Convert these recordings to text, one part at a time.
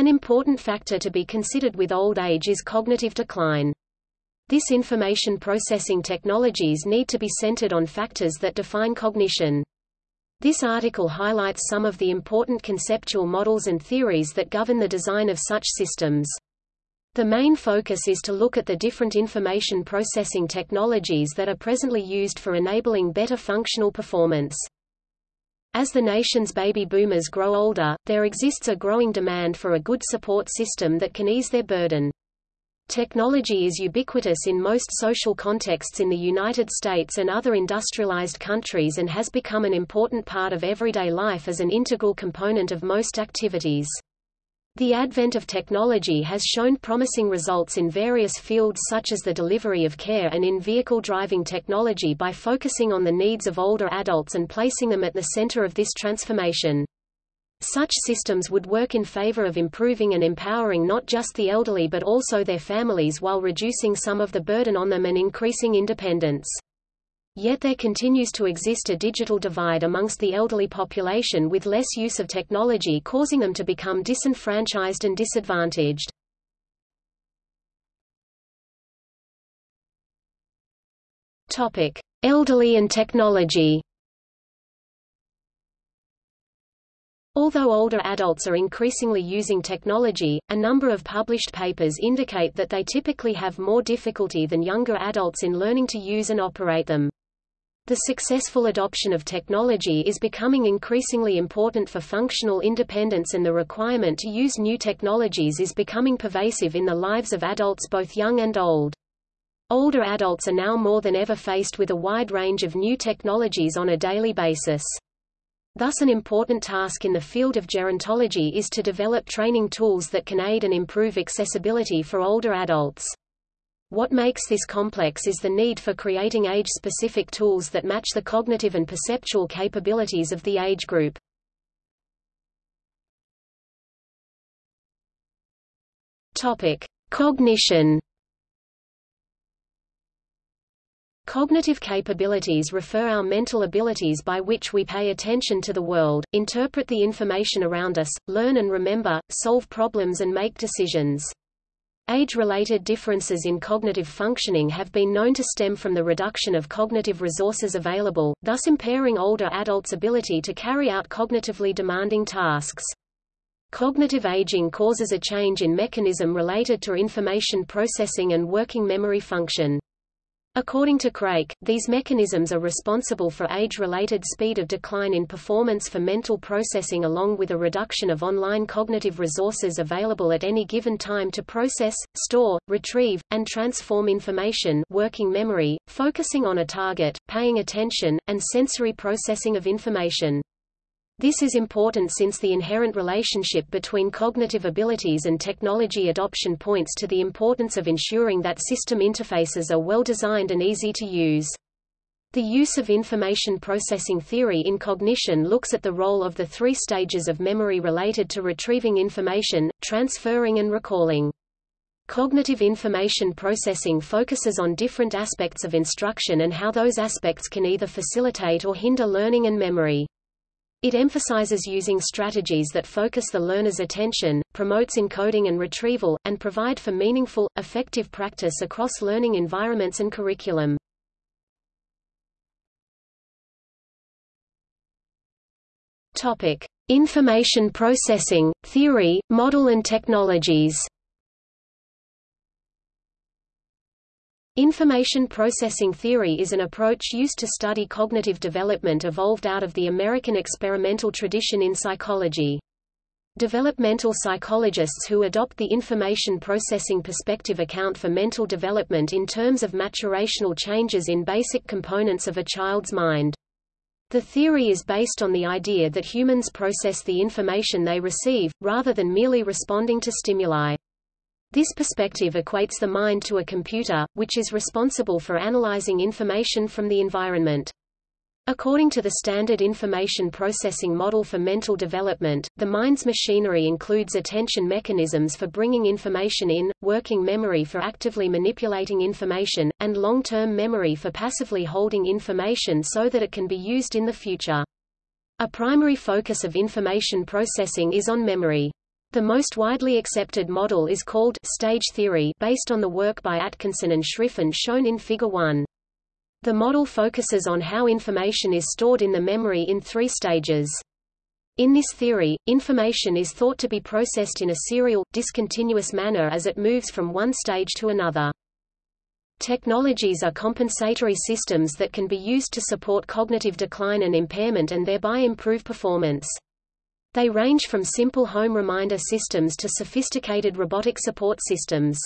An important factor to be considered with old age is cognitive decline. This information processing technologies need to be centered on factors that define cognition. This article highlights some of the important conceptual models and theories that govern the design of such systems. The main focus is to look at the different information processing technologies that are presently used for enabling better functional performance. As the nation's baby boomers grow older, there exists a growing demand for a good support system that can ease their burden. Technology is ubiquitous in most social contexts in the United States and other industrialized countries and has become an important part of everyday life as an integral component of most activities. The advent of technology has shown promising results in various fields such as the delivery of care and in vehicle driving technology by focusing on the needs of older adults and placing them at the center of this transformation. Such systems would work in favor of improving and empowering not just the elderly but also their families while reducing some of the burden on them and increasing independence. Yet there continues to exist a digital divide amongst the elderly population with less use of technology causing them to become disenfranchised and disadvantaged. Topic: Elderly and technology. Although older adults are increasingly using technology, a number of published papers indicate that they typically have more difficulty than younger adults in learning to use and operate them. The successful adoption of technology is becoming increasingly important for functional independence and the requirement to use new technologies is becoming pervasive in the lives of adults both young and old. Older adults are now more than ever faced with a wide range of new technologies on a daily basis. Thus an important task in the field of gerontology is to develop training tools that can aid and improve accessibility for older adults. What makes this complex is the need for creating age-specific tools that match the cognitive and perceptual capabilities of the age group. Topic: Cognition Cognitive capabilities refer our mental abilities by which we pay attention to the world, interpret the information around us, learn and remember, solve problems and make decisions. Age-related differences in cognitive functioning have been known to stem from the reduction of cognitive resources available, thus impairing older adults' ability to carry out cognitively demanding tasks. Cognitive aging causes a change in mechanism related to information processing and working memory function. According to Craik, these mechanisms are responsible for age-related speed of decline in performance for mental processing along with a reduction of online cognitive resources available at any given time to process, store, retrieve, and transform information working memory, focusing on a target, paying attention, and sensory processing of information. This is important since the inherent relationship between cognitive abilities and technology adoption points to the importance of ensuring that system interfaces are well designed and easy to use. The use of information processing theory in cognition looks at the role of the three stages of memory related to retrieving information, transferring and recalling. Cognitive information processing focuses on different aspects of instruction and how those aspects can either facilitate or hinder learning and memory. It emphasizes using strategies that focus the learner's attention, promotes encoding and retrieval, and provide for meaningful, effective practice across learning environments and curriculum. Topic: Information processing, theory, model and technologies. Information processing theory is an approach used to study cognitive development evolved out of the American experimental tradition in psychology. Developmental psychologists who adopt the information processing perspective account for mental development in terms of maturational changes in basic components of a child's mind. The theory is based on the idea that humans process the information they receive, rather than merely responding to stimuli. This perspective equates the mind to a computer, which is responsible for analyzing information from the environment. According to the standard information processing model for mental development, the mind's machinery includes attention mechanisms for bringing information in, working memory for actively manipulating information, and long-term memory for passively holding information so that it can be used in the future. A primary focus of information processing is on memory. The most widely accepted model is called stage theory based on the work by Atkinson and Shiffrin shown in Figure 1. The model focuses on how information is stored in the memory in three stages. In this theory, information is thought to be processed in a serial, discontinuous manner as it moves from one stage to another. Technologies are compensatory systems that can be used to support cognitive decline and impairment and thereby improve performance. They range from simple home reminder systems to sophisticated robotic support systems.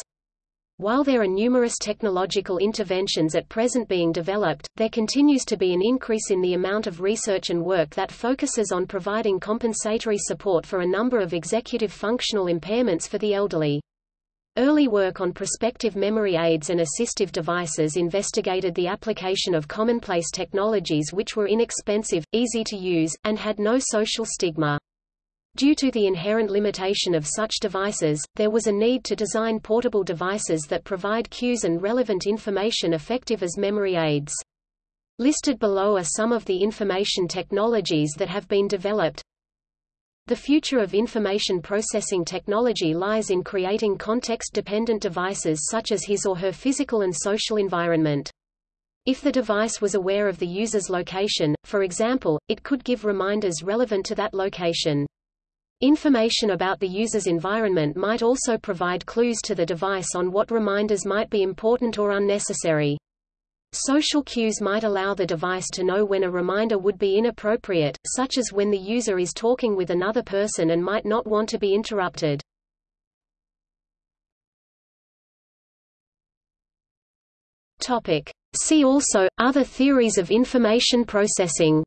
While there are numerous technological interventions at present being developed, there continues to be an increase in the amount of research and work that focuses on providing compensatory support for a number of executive functional impairments for the elderly. Early work on prospective memory aids and assistive devices investigated the application of commonplace technologies which were inexpensive, easy to use, and had no social stigma. Due to the inherent limitation of such devices, there was a need to design portable devices that provide cues and relevant information effective as memory aids. Listed below are some of the information technologies that have been developed. The future of information processing technology lies in creating context-dependent devices such as his or her physical and social environment. If the device was aware of the user's location, for example, it could give reminders relevant to that location. Information about the user's environment might also provide clues to the device on what reminders might be important or unnecessary. Social cues might allow the device to know when a reminder would be inappropriate, such as when the user is talking with another person and might not want to be interrupted. See also, other theories of information processing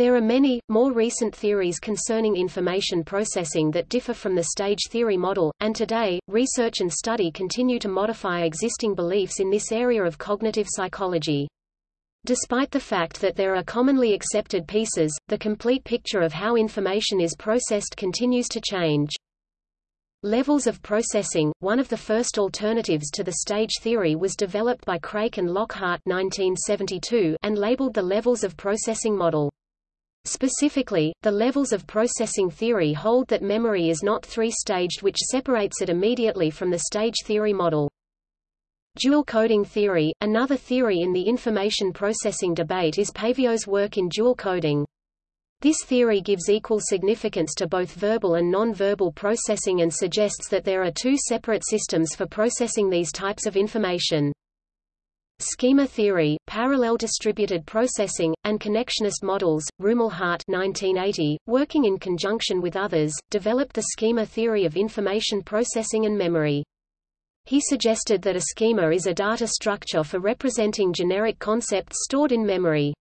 There are many, more recent theories concerning information processing that differ from the stage theory model, and today, research and study continue to modify existing beliefs in this area of cognitive psychology. Despite the fact that there are commonly accepted pieces, the complete picture of how information is processed continues to change. Levels of processing, one of the first alternatives to the stage theory was developed by Craik and Lockhart 1972 and labeled the levels of processing model. Specifically, the levels of processing theory hold that memory is not three-staged which separates it immediately from the stage theory model. Dual coding theory, another theory in the information processing debate is Paivio's work in dual coding. This theory gives equal significance to both verbal and non-verbal processing and suggests that there are two separate systems for processing these types of information. Schema theory, parallel distributed processing, and connectionist models, Rumelhart 1980, working in conjunction with others, developed the schema theory of information processing and memory. He suggested that a schema is a data structure for representing generic concepts stored in memory.